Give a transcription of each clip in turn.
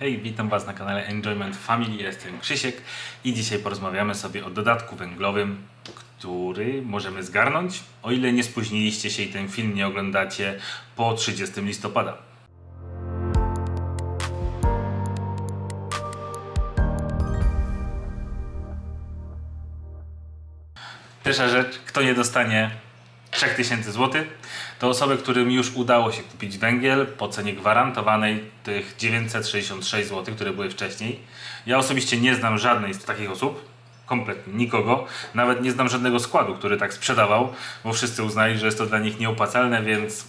Hej, witam Was na kanale Enjoyment Family, jestem Krzysiek i dzisiaj porozmawiamy sobie o dodatku węglowym, który możemy zgarnąć, o ile nie spóźniliście się i ten film nie oglądacie po 30 listopada. Pierwsza rzecz, kto nie dostanie 3000 zł, to osoby, którym już udało się kupić węgiel po cenie gwarantowanej tych 966 zł, które były wcześniej. Ja osobiście nie znam żadnej z takich osób, kompletnie nikogo. Nawet nie znam żadnego składu, który tak sprzedawał, bo wszyscy uznali, że jest to dla nich nieopłacalne, więc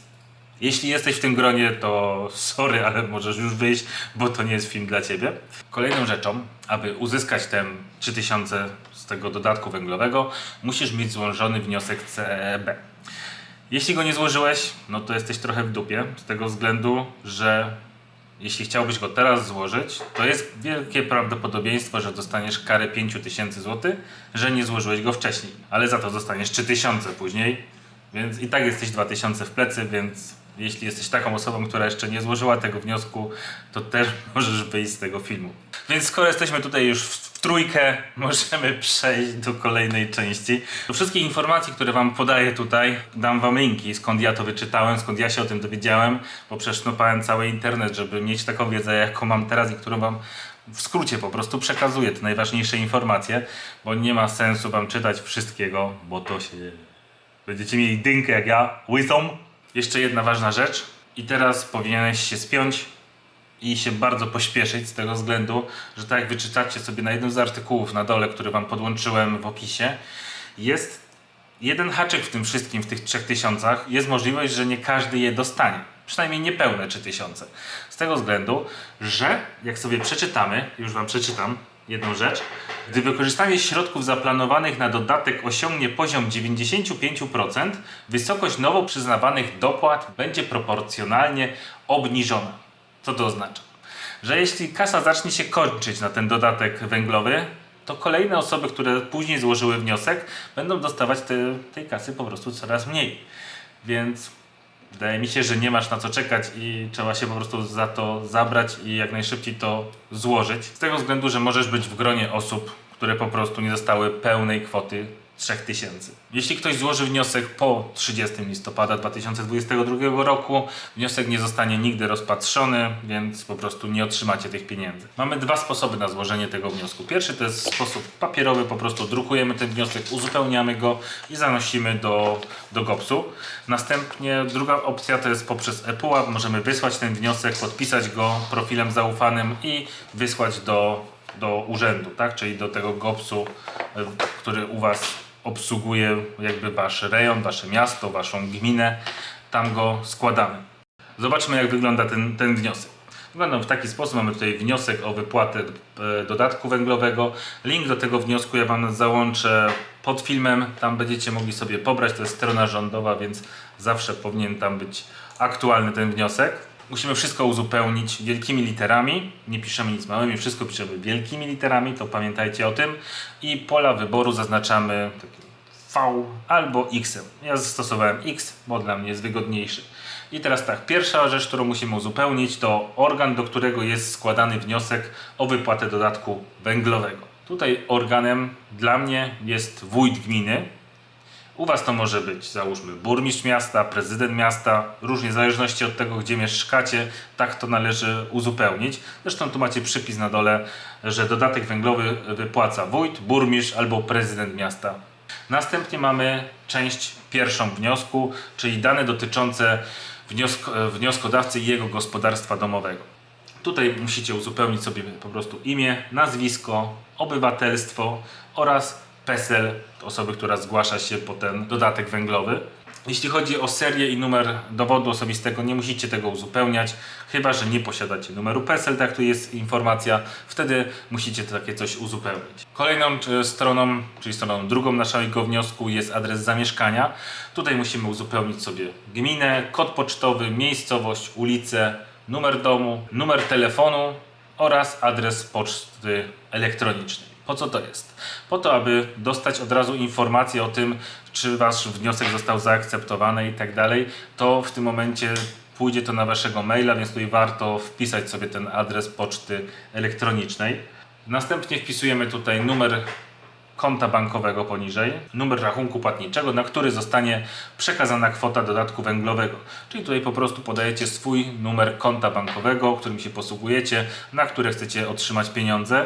jeśli jesteś w tym gronie, to sorry, ale możesz już wyjść, bo to nie jest film dla Ciebie. Kolejną rzeczą, aby uzyskać ten 3000 z tego dodatku węglowego, musisz mieć złożony wniosek CEB. Jeśli go nie złożyłeś, no to jesteś trochę w dupie, z tego względu, że jeśli chciałbyś go teraz złożyć, to jest wielkie prawdopodobieństwo, że dostaniesz karę 5000 zł, że nie złożyłeś go wcześniej, ale za to dostaniesz 3000 później, więc i tak jesteś 2000 w plecy, więc jeśli jesteś taką osobą, która jeszcze nie złożyła tego wniosku, to też możesz wyjść z tego filmu. Więc skoro jesteśmy tutaj już w, w trójkę, możemy przejść do kolejnej części. Do wszystkich informacji, które Wam podaję tutaj, dam Wam linki, skąd ja to wyczytałem, skąd ja się o tym dowiedziałem, bo przesznupałem cały internet, żeby mieć taką wiedzę, jaką mam teraz i którą Wam w skrócie po prostu przekazuję te najważniejsze informacje, bo nie ma sensu Wam czytać wszystkiego, bo to się Będziecie mieli dynkę jak ja, łysą. Jeszcze jedna ważna rzecz. I teraz powinieneś się spiąć i się bardzo pośpieszyć z tego względu, że tak jak wyczytacie sobie na jednym z artykułów na dole, który wam podłączyłem w opisie, jest jeden haczyk w tym wszystkim, w tych 3000, jest możliwość, że nie każdy je dostanie. Przynajmniej niepełne 3000. Z tego względu, że jak sobie przeczytamy, już wam przeczytam jedną rzecz, gdy wykorzystanie środków zaplanowanych na dodatek osiągnie poziom 95%, wysokość nowo przyznawanych dopłat będzie proporcjonalnie obniżona. Co to oznacza? Że jeśli kasa zacznie się kończyć na ten dodatek węglowy, to kolejne osoby, które później złożyły wniosek, będą dostawać te, tej kasy po prostu coraz mniej. Więc wydaje mi się, że nie masz na co czekać i trzeba się po prostu za to zabrać i jak najszybciej to złożyć. Z tego względu, że możesz być w gronie osób, które po prostu nie dostały pełnej kwoty 3000. Jeśli ktoś złoży wniosek po 30 listopada 2022 roku, wniosek nie zostanie nigdy rozpatrzony, więc po prostu nie otrzymacie tych pieniędzy. Mamy dwa sposoby na złożenie tego wniosku. Pierwszy to jest sposób papierowy, po prostu drukujemy ten wniosek, uzupełniamy go i zanosimy do, do GOPS-u. Następnie druga opcja to jest poprzez ePUAP. Możemy wysłać ten wniosek, podpisać go profilem zaufanym i wysłać do do urzędu, tak? czyli do tego GOPS-u, który u Was obsługuje jakby Wasz rejon, Wasze miasto, Waszą gminę. Tam go składamy. Zobaczmy jak wygląda ten, ten wniosek. Wygląda w taki sposób, mamy tutaj wniosek o wypłatę e, dodatku węglowego. Link do tego wniosku ja Wam załączę pod filmem. Tam będziecie mogli sobie pobrać, to jest strona rządowa, więc zawsze powinien tam być aktualny ten wniosek. Musimy wszystko uzupełnić wielkimi literami, nie piszemy nic małymi, wszystko piszemy wielkimi literami, to pamiętajcie o tym. I pola wyboru zaznaczamy V albo X. Ja zastosowałem X, bo dla mnie jest wygodniejszy. I teraz tak, pierwsza rzecz, którą musimy uzupełnić to organ, do którego jest składany wniosek o wypłatę dodatku węglowego. Tutaj organem dla mnie jest wójt gminy, u Was to może być, załóżmy, burmistrz miasta, prezydent miasta, różnie w zależności od tego, gdzie mieszkacie, tak to należy uzupełnić. Zresztą tu macie przypis na dole, że dodatek węglowy wypłaca wójt, burmistrz albo prezydent miasta. Następnie mamy część pierwszą wniosku, czyli dane dotyczące wniosk wnioskodawcy i jego gospodarstwa domowego. Tutaj musicie uzupełnić sobie po prostu imię, nazwisko, obywatelstwo oraz PESEL osoby, która zgłasza się po ten dodatek węglowy. Jeśli chodzi o serię i numer dowodu osobistego, nie musicie tego uzupełniać, chyba że nie posiadacie numeru PESEL, tak tu jest informacja, wtedy musicie takie coś uzupełnić. Kolejną stroną, czyli stroną drugą naszego wniosku jest adres zamieszkania. Tutaj musimy uzupełnić sobie gminę, kod pocztowy, miejscowość, ulicę, numer domu, numer telefonu oraz adres poczty elektronicznej. Po co to jest? Po to, aby dostać od razu informację o tym, czy Wasz wniosek został zaakceptowany i tak dalej, to w tym momencie pójdzie to na waszego maila, więc tutaj warto wpisać sobie ten adres poczty elektronicznej. Następnie wpisujemy tutaj numer konta bankowego poniżej, numer rachunku płatniczego, na który zostanie przekazana kwota dodatku węglowego. Czyli tutaj po prostu podajecie swój numer konta bankowego, którym się posługujecie, na które chcecie otrzymać pieniądze.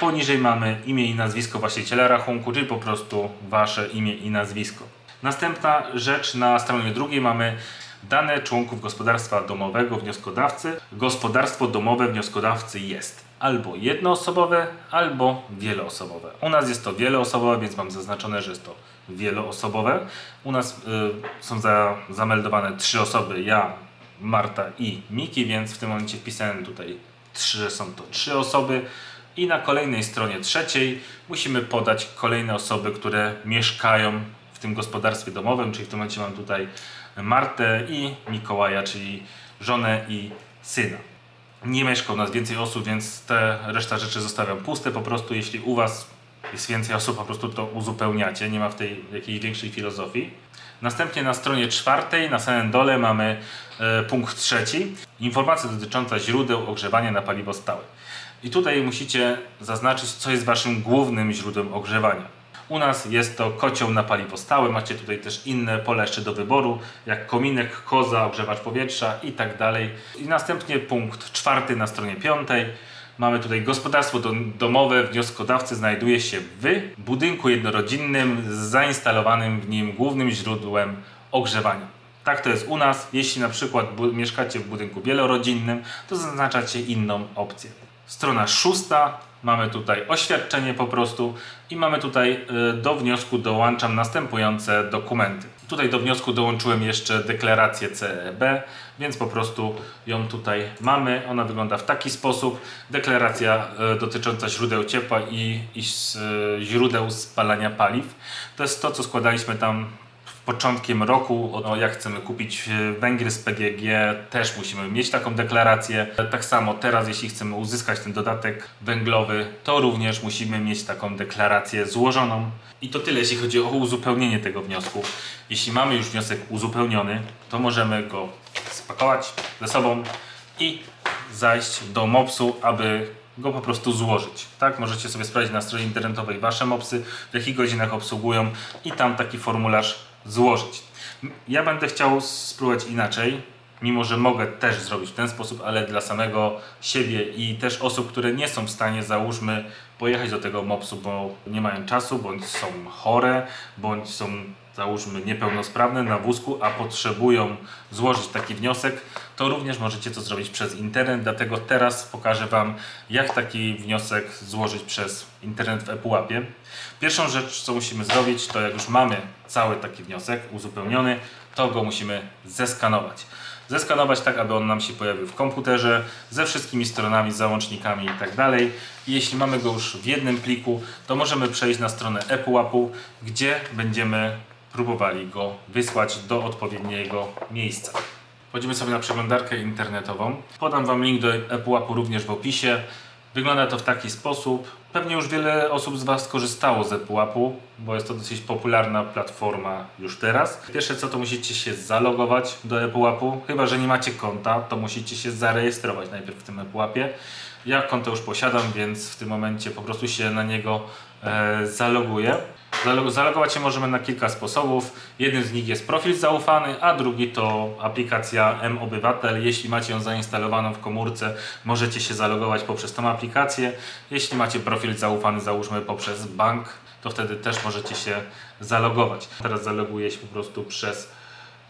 Poniżej mamy imię i nazwisko właściciela rachunku, czyli po prostu wasze imię i nazwisko. Następna rzecz na stronie drugiej mamy dane członków gospodarstwa domowego wnioskodawcy. Gospodarstwo domowe wnioskodawcy jest albo jednoosobowe, albo wieloosobowe. U nas jest to wieloosobowe, więc mam zaznaczone, że jest to wieloosobowe. U nas y, są za, zameldowane trzy osoby, ja, Marta i Miki, więc w tym momencie wpisałem tutaj trzy, są to trzy osoby. I na kolejnej stronie trzeciej musimy podać kolejne osoby, które mieszkają w tym gospodarstwie domowym, czyli w tym momencie mam tutaj Martę i Mikołaja, czyli żonę i syna. Nie mieszka u nas więcej osób, więc te reszta rzeczy zostawiam puste. Po prostu jeśli u Was jest więcej osób, po prostu to uzupełniacie. Nie ma w tej jakiejś większej filozofii. Następnie na stronie czwartej, na samym dole mamy e, punkt trzeci. Informacja dotycząca źródeł ogrzewania na paliwo stałe. I tutaj musicie zaznaczyć, co jest Waszym głównym źródłem ogrzewania. U nas jest to kocioł na paliwo stałe. Macie tutaj też inne pole jeszcze do wyboru, jak kominek, koza, ogrzewacz powietrza i tak dalej. I następnie punkt czwarty na stronie piątej. Mamy tutaj gospodarstwo dom- domowe. Wnioskodawcy znajduje się w budynku jednorodzinnym z zainstalowanym w nim głównym źródłem ogrzewania. Tak to jest u nas. Jeśli na przykład mieszkacie w budynku wielorodzinnym, to zaznaczacie inną opcję. Strona szósta. Mamy tutaj oświadczenie po prostu i mamy tutaj y, do wniosku dołączam następujące dokumenty. Tutaj do wniosku dołączyłem jeszcze deklarację CEB, więc po prostu ją tutaj mamy. Ona wygląda w taki sposób. Deklaracja y, dotycząca źródeł ciepła i, i y, źródeł spalania paliw. To jest to, co składaliśmy tam początkiem roku, o, jak chcemy kupić e, węgiel z PGG, też musimy mieć taką deklarację. Tak samo teraz, jeśli chcemy uzyskać ten dodatek węglowy, to również musimy mieć taką deklarację złożoną. I to tyle, jeśli chodzi o uzupełnienie tego wniosku. Jeśli mamy już wniosek uzupełniony, to możemy go spakować ze sobą i zajść do MOPS-u, aby go po prostu złożyć. Tak, możecie sobie sprawdzić na stronie internetowej wasze MOPSy, w jakich godzinach obsługują i tam taki formularz złożyć. Ja będę chciał spróbować inaczej, mimo że mogę też zrobić w ten sposób, ale dla samego siebie i też osób, które nie są w stanie, załóżmy, pojechać do tego MOPS-u, bo nie mają czasu, bądź są chore, bądź są załóżmy niepełnosprawne na wózku, a potrzebują złożyć taki wniosek, to również możecie to zrobić przez internet. Dlatego teraz pokażę Wam, jak taki wniosek złożyć przez internet w ePUAP-ie. Pierwszą rzecz, co musimy zrobić, to jak już mamy cały taki wniosek uzupełniony, to go musimy zeskanować. Zeskanować tak, aby on nam się pojawił w komputerze ze wszystkimi stronami, załącznikami i tak. I jeśli mamy go już w jednym pliku, to możemy przejść na stronę ePUAP-u, gdzie będziemy próbowali go wysłać do odpowiedniego miejsca. Wchodzimy sobie na przeglądarkę internetową. Podam Wam link do ePUAP-u również w opisie. Wygląda to w taki sposób. Pewnie już wiele osób z Was korzystało z ePUAP-u, bo jest to dosyć popularna platforma już teraz. Pierwsze co to musicie się zalogować do ePUAP-u. Chyba, że nie macie konta, to musicie się zarejestrować najpierw w tym ePUAP-ie. Ja konto już posiadam, więc w tym momencie po prostu się na niego e, zaloguję. Zalog- Zalogować się możemy na kilka sposobów. Jeden z nich jest profil zaufany, a drugi to aplikacja M-Obywatel. Jeśli macie ją zainstalowaną w komórce, możecie się zalogować poprzez tą aplikację. Jeśli macie profil zaufany, załóżmy poprzez bank, to wtedy też możecie się zalogować. Teraz zaloguję się po prostu przez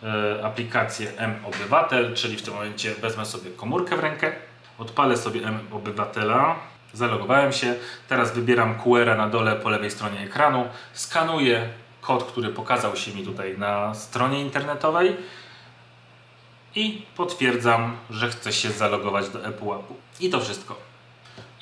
e, aplikację M-Obywatel, czyli w tym momencie wezmę sobie komórkę w rękę, odpalę sobie M-Obywatela, zalogowałem się, teraz wybieram QR na dole po lewej stronie ekranu, skanuję kod, który pokazał się mi tutaj na stronie internetowej i potwierdzam, że chcę się zalogować do ePUAP-u. I to wszystko.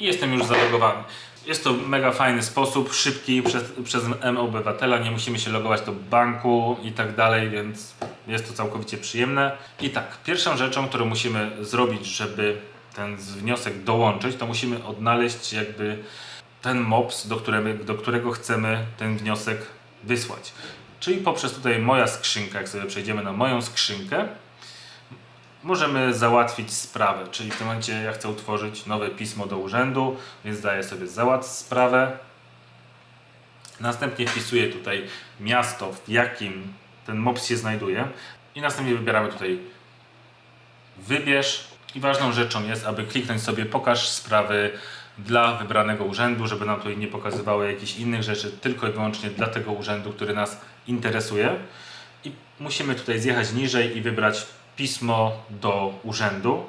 I jestem już zalogowany. Jest to mega fajny sposób, szybki przez, przez M-Obywatela, nie musimy się logować do banku i tak dalej, więc jest to całkowicie przyjemne. I tak, pierwszą rzeczą, którą musimy zrobić, żeby ten wniosek dołączyć, to musimy odnaleźć jakby ten MOPS, do którego, do którego chcemy ten wniosek wysłać. Czyli poprzez tutaj moja skrzynka, jak sobie przejdziemy na moją skrzynkę, możemy załatwić sprawę, czyli w tym momencie ja chcę utworzyć nowe pismo do urzędu, więc daję sobie załatw sprawę. Następnie wpisuję tutaj miasto, w jakim ten MOPS się znajduje i następnie wybieramy tutaj wybierz i ważną rzeczą jest, aby kliknąć sobie pokaż sprawy dla wybranego urzędu, żeby nam tutaj nie pokazywały jakichś innych rzeczy, tylko i wyłącznie dla tego urzędu, który nas interesuje. I musimy tutaj zjechać niżej i wybrać pismo do urzędu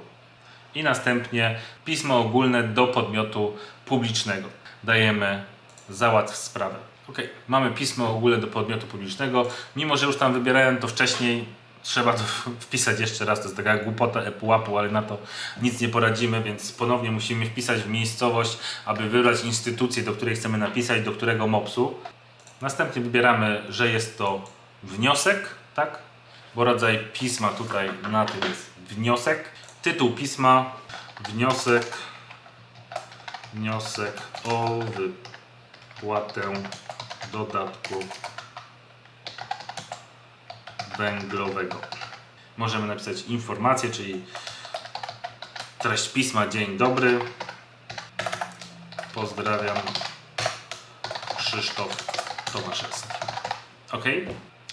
i następnie pismo ogólne do podmiotu publicznego. Dajemy załatw sprawę. Ok, mamy pismo ogólne do podmiotu publicznego. Mimo, że już tam wybierałem to wcześniej, trzeba to wpisać jeszcze raz. To jest taka głupota epułapu, ale na to nic nie poradzimy, więc ponownie musimy wpisać w miejscowość, aby wybrać instytucję, do której chcemy napisać, do którego MOPS-u. Następnie wybieramy, że jest to wniosek, tak? Bo rodzaj pisma tutaj na tym jest wniosek. Tytuł pisma, wniosek, wniosek o wypłatę dodatku węglowego. Możemy napisać informację, czyli treść pisma Dzień dobry. Pozdrawiam. Krzysztof Tomaszewski. Ok.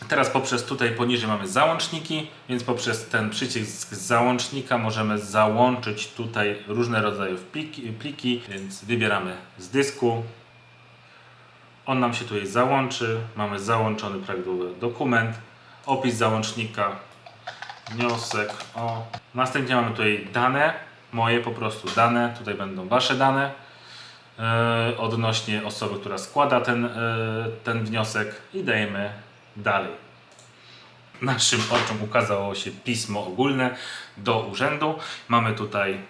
Teraz poprzez tutaj poniżej mamy załączniki, więc poprzez ten przycisk załącznika możemy załączyć tutaj różne rodzaje pliki, pliki więc wybieramy z dysku. On nam się tutaj załączy. Mamy załączony prawidłowy dokument, opis załącznika, wniosek o. Następnie mamy tutaj dane, moje po prostu dane, tutaj będą Wasze dane e, odnośnie osoby, która składa ten, e, ten wniosek i dajemy dalej. Naszym oczom ukazało się pismo ogólne do urzędu. Mamy tutaj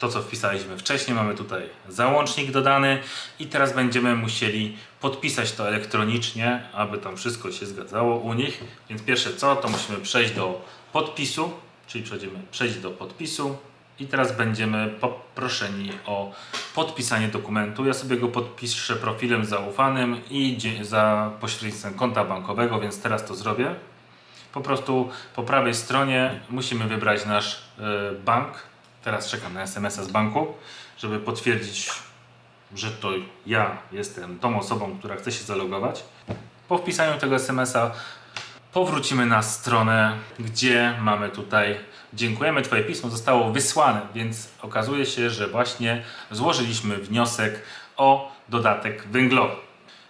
to, co wpisaliśmy wcześniej, mamy tutaj załącznik dodany i teraz będziemy musieli podpisać to elektronicznie, aby tam wszystko się zgadzało u nich. Więc pierwsze co, to musimy przejść do podpisu, czyli przejdziemy przejść do podpisu i teraz będziemy poproszeni o podpisanie dokumentu. Ja sobie go podpiszę profilem zaufanym i za pośrednictwem konta bankowego, więc teraz to zrobię. Po prostu po prawej stronie musimy wybrać nasz e, bank. Teraz czekam na SMS-a z banku, żeby potwierdzić, że to ja jestem tą osobą, która chce się zalogować. Po wpisaniu tego SMS-a powrócimy na stronę, gdzie mamy tutaj dziękujemy, Twoje pismo zostało wysłane, więc okazuje się, że właśnie złożyliśmy wniosek o dodatek węglowy.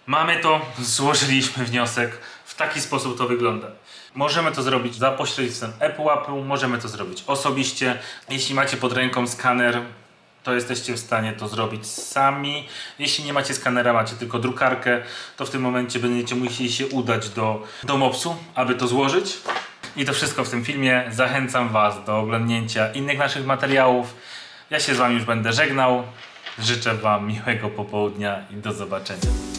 Mamy to, złożyliśmy wniosek, w taki sposób to wygląda. Możemy to zrobić za pośrednictwem ePUAP-u, możemy to zrobić osobiście. Jeśli macie pod ręką skaner, to jesteście w stanie to zrobić sami. Jeśli nie macie skanera, macie tylko drukarkę, to w tym momencie będziecie musieli się udać do, do MOPS-u, aby to złożyć. I to wszystko w tym filmie. Zachęcam Was do oglądnięcia innych naszych materiałów. Ja się z Wami już będę żegnał. Życzę Wam miłego popołudnia i do zobaczenia.